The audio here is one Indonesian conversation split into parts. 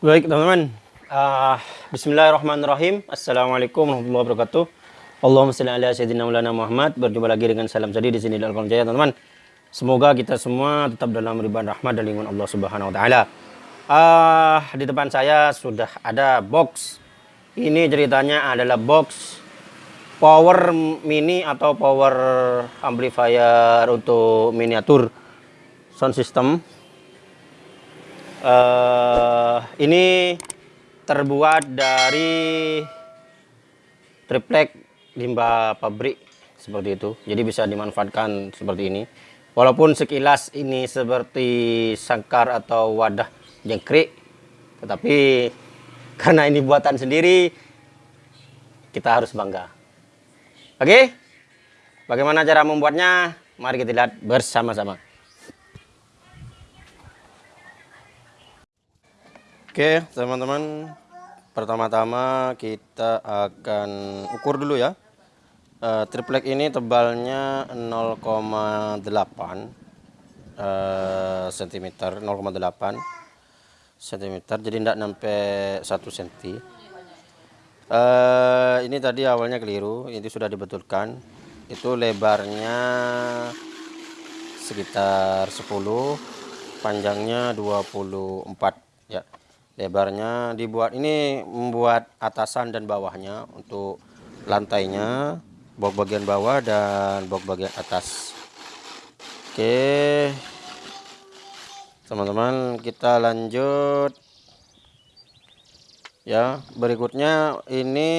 Baik teman-teman, uh, Bismillahirrahmanirrahim. Assalamualaikum warahmatullahi wabarakatuh. Allahumma salli ala sayyidina Maulana Muhammad. Berjumpa lagi dengan salam tadi di sini Al Jaya teman-teman. Semoga kita semua tetap dalam ribuan rahmat dan lingkungan Allah Subhanahu wa taala. Uh, di depan saya sudah ada box. Ini ceritanya adalah box power mini atau power amplifier untuk miniatur sound system uh, ini terbuat dari triplek limbah pabrik seperti itu. Jadi bisa dimanfaatkan seperti ini. Walaupun sekilas ini seperti sangkar atau wadah jengkrik tetapi karena ini buatan sendiri kita harus bangga. Oke? Bagaimana cara membuatnya? Mari kita lihat bersama-sama Oke teman-teman. Pertama-tama kita akan ukur dulu ya. Uh, Triplek ini tebalnya 0,8 uh, cm 0,8 cm jadi tidak sampai 1 cm uh, Ini tadi awalnya keliru Ini sudah dibetulkan. Itu lebarnya sekitar 10 Panjangnya 24 ya lebarnya dibuat ini membuat atasan dan bawahnya untuk lantainya box bagian bawah dan box bagian atas. Oke. Teman-teman kita lanjut. Ya berikutnya ini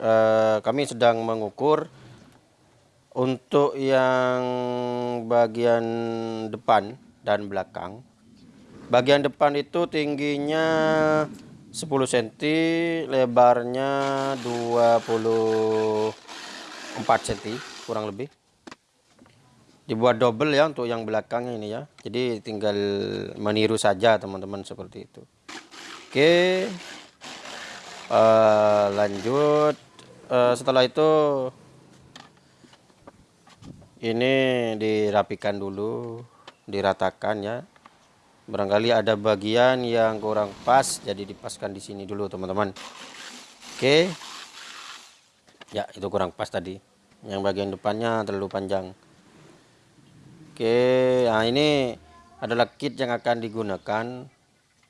eh, kami sedang mengukur untuk yang bagian depan dan belakang bagian depan itu tingginya 10 cm lebarnya 24 cm kurang lebih. Dibuat double ya untuk yang belakangnya ini ya. Jadi tinggal meniru saja teman-teman seperti itu. Oke. Uh, lanjut. Uh, setelah itu ini dirapikan dulu diratakan ya barangkali ada bagian yang kurang pas jadi dipaskan di sini dulu teman-teman. Oke. Ya itu kurang pas tadi. Yang bagian depannya terlalu panjang. Oke nah ini adalah kit yang akan digunakan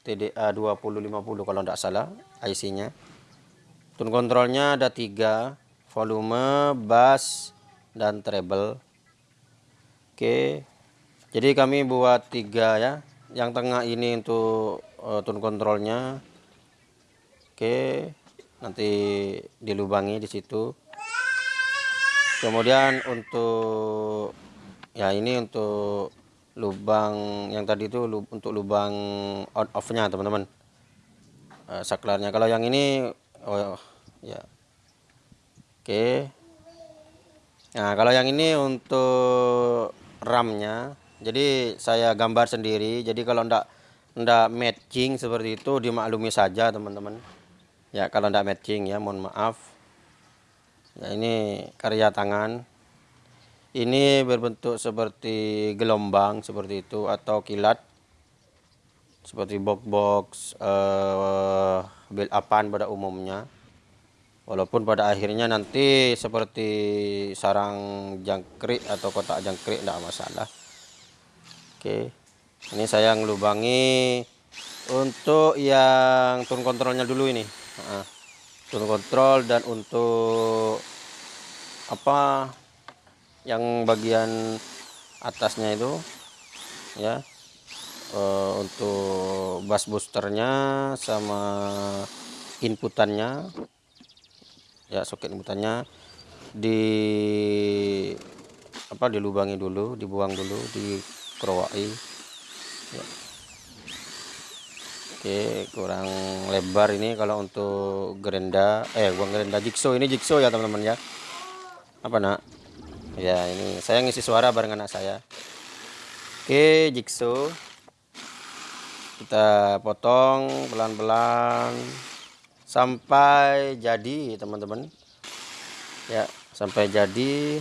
TDA 2050 kalau tidak salah IC nya tune kontrolnya ada tiga volume bass dan treble. Oke. Jadi kami buat tiga ya yang tengah ini untuk uh, tune kontrolnya oke nanti dilubangi di situ. Kemudian untuk ya ini untuk lubang yang tadi itu untuk lubang on off nya teman-teman. Uh, saklarnya. Kalau yang ini oh ya. Oke. Nah kalau yang ini untuk RAM-nya jadi saya gambar sendiri. Jadi kalau ndak ndak matching seperti itu dimaklumi saja teman-teman. Ya kalau ndak matching ya mohon maaf. Ya ini karya tangan. Ini berbentuk seperti gelombang seperti itu atau kilat. Seperti box-box uh, build upan pada umumnya. Walaupun pada akhirnya nanti seperti sarang jangkrik atau kotak jangkrik tidak masalah Oke. Ini saya ngelubangi untuk yang turun kontrolnya dulu ini. Nah, turun kontrol dan untuk apa yang bagian atasnya itu ya. Uh, untuk bass boosternya sama inputannya. Ya soket inputannya. Di apa dilubangi dulu dibuang dulu di kerowai ya. oke kurang lebar ini kalau untuk gerenda eh buang gerenda jigsaw. Ini jigsaw ya teman-teman ya. Apa nak? Ya ini saya ngisi suara bareng anak saya. Oke jigsaw. Kita potong pelan-pelan sampai jadi teman-teman. Ya sampai jadi.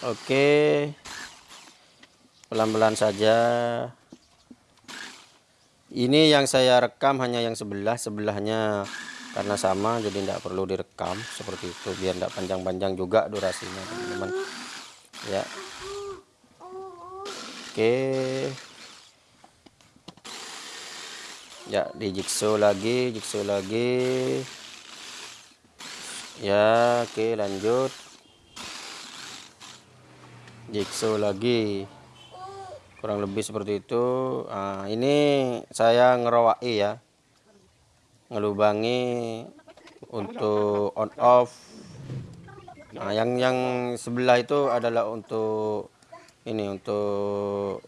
Oke pelan-pelan saja. Ini yang saya rekam hanya yang sebelah sebelahnya karena sama jadi tidak perlu direkam seperti itu biar tidak panjang-panjang juga durasinya teman-teman. Ya. Oke. Ya di jigsaw lagi jigsaw lagi. Ya oke lanjut. Jigsaw lagi kurang lebih seperti itu. Nah, ini saya ngerawai ya. Ngelubangi untuk on off. Nah yang yang sebelah itu adalah untuk ini untuk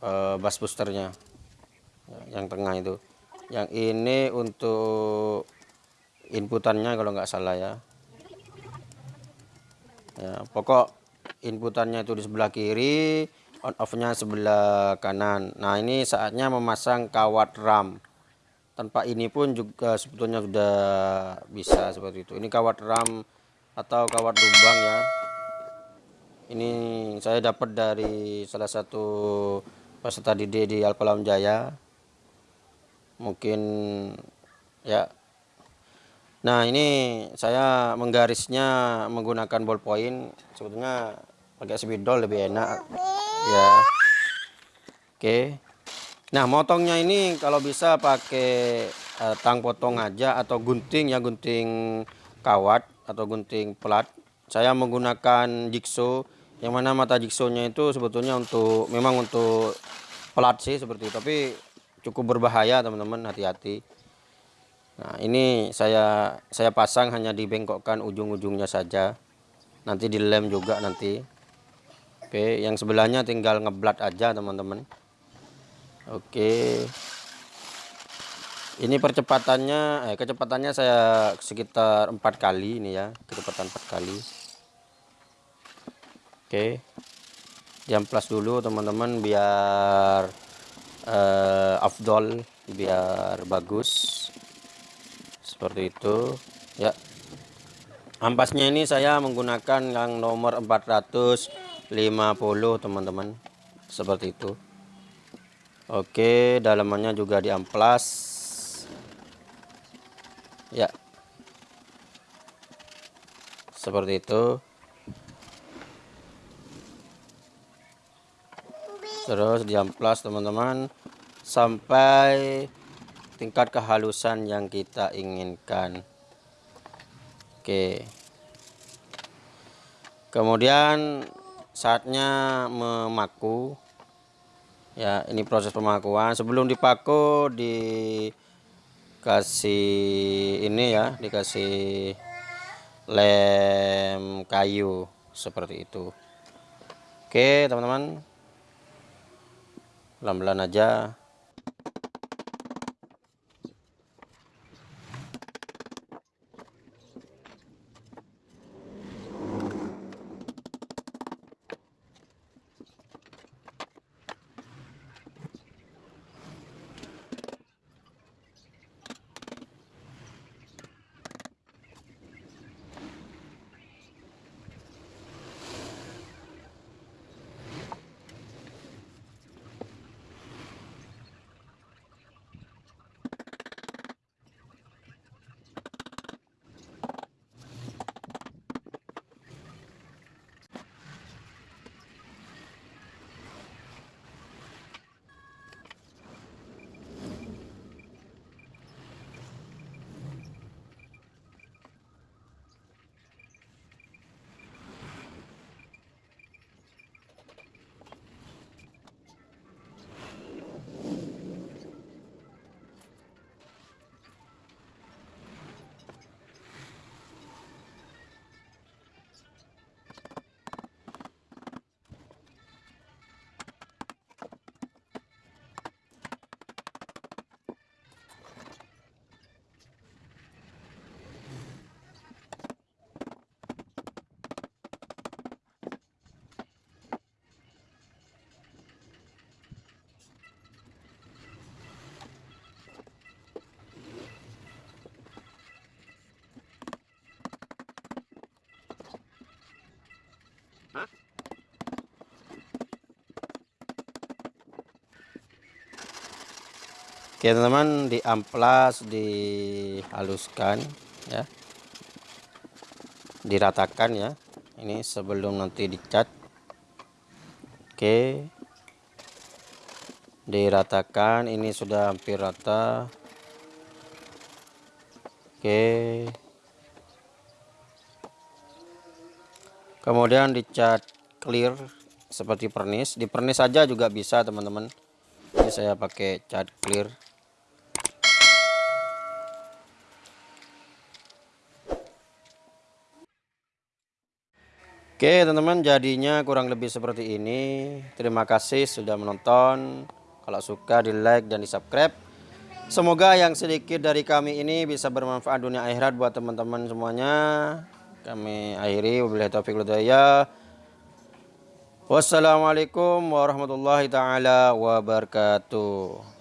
uh, bus boosternya. Yang tengah itu. Yang ini untuk inputannya kalau nggak salah ya. Ya pokok inputannya itu di sebelah kiri on off nya sebelah kanan. Nah ini saatnya memasang kawat RAM. Tanpa ini pun juga sebetulnya sudah bisa seperti itu. Ini kawat ram atau kawat lubang ya. Ini saya dapat dari salah satu peserta didik di Alkolam Jaya. Mungkin ya. Nah ini saya menggarisnya menggunakan ballpoint. Sebetulnya pakai spidol lebih enak ya oke Nah, motongnya ini kalau bisa pakai uh, tang potong aja atau gunting ya, gunting kawat atau gunting plat. Saya menggunakan jigsaw yang mana mata jigsawnya itu sebetulnya untuk memang untuk plat sih seperti itu, tapi cukup berbahaya teman-teman, hati-hati. Nah, ini saya saya pasang hanya dibengkokkan ujung-ujungnya saja. Nanti dilem juga nanti. Oke, yang sebelahnya tinggal ngeblat aja teman-teman. Oke. Ini percepatannya, eh, kecepatannya saya sekitar empat kali ini ya, kecepatan empat kali. Oke. Jam plus dulu teman-teman biar eh, afdol, biar bagus. Seperti itu, ya. Ampasnya ini saya menggunakan yang nomor 450 teman-teman. Seperti itu. Oke, dalamannya juga di amplas. Ya. Seperti itu. Terus di amplas teman-teman sampai tingkat kehalusan yang kita inginkan. Oke. Kemudian saatnya memaku. Ya ini proses pemakuan. Sebelum dipaku dikasih ini ya dikasih lem kayu seperti itu. Oke teman-teman. Pelan-pelan aja oke teman-teman di amplas dihaluskan ya. Diratakan ya. Ini sebelum nanti dicat. Oke. Diratakan ini sudah hampir rata. Oke. Kemudian dicat clear seperti pernis. Di pernis saja juga bisa teman-teman. Ini saya pakai cat clear Oke teman-teman jadinya kurang lebih seperti ini. Terima kasih sudah menonton. Kalau suka di like dan di subscribe Semoga yang sedikit dari kami ini bisa bermanfaat dunia akhirat buat teman-teman semuanya. Kami akhiri. Wassalamualaikum warahmatullahi taala wabarakatuh